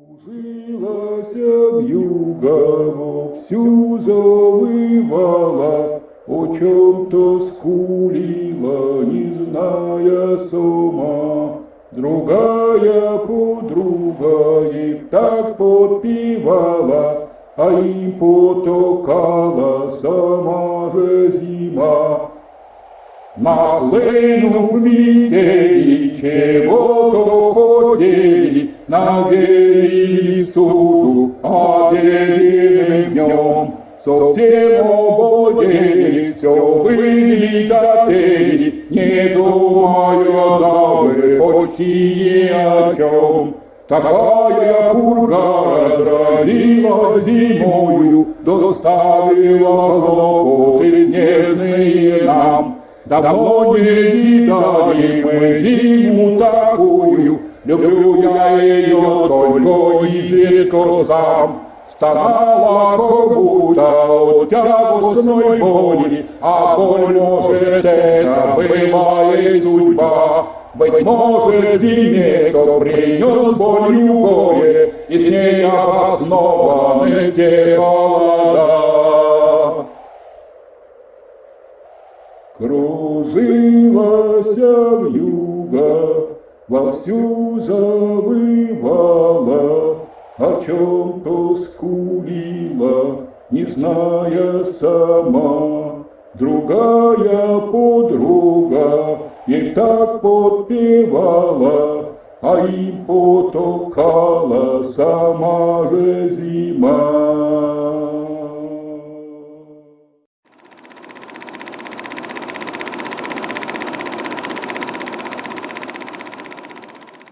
Кружилася вьюга, вовсю завывала, О чем-то скулила, не зная сама. Другая подруга их так подпевала, А им потокала сама же зима. Нахлынув метели, чего-то хотели, Навеяли суду обеденным днем. Совсем обалдели, все были дотели, Не думая даже почти о чем. Такая пурга разразила зимою, Доставила хлопоты снежные нам. Давно не видали мы зиму такую, Люблю я ее только изредка сам. Стонала как будто от тягостной боли, А боль, может, это была и судьба. Быть может, зиме кто принес болью горе, И с ней обоснованы все холода. Кружилась вьюга, вовсю завывала, О чем-то скулила, не зная сама. Другая подруга ей так подпевала, А им потокала сама же зима.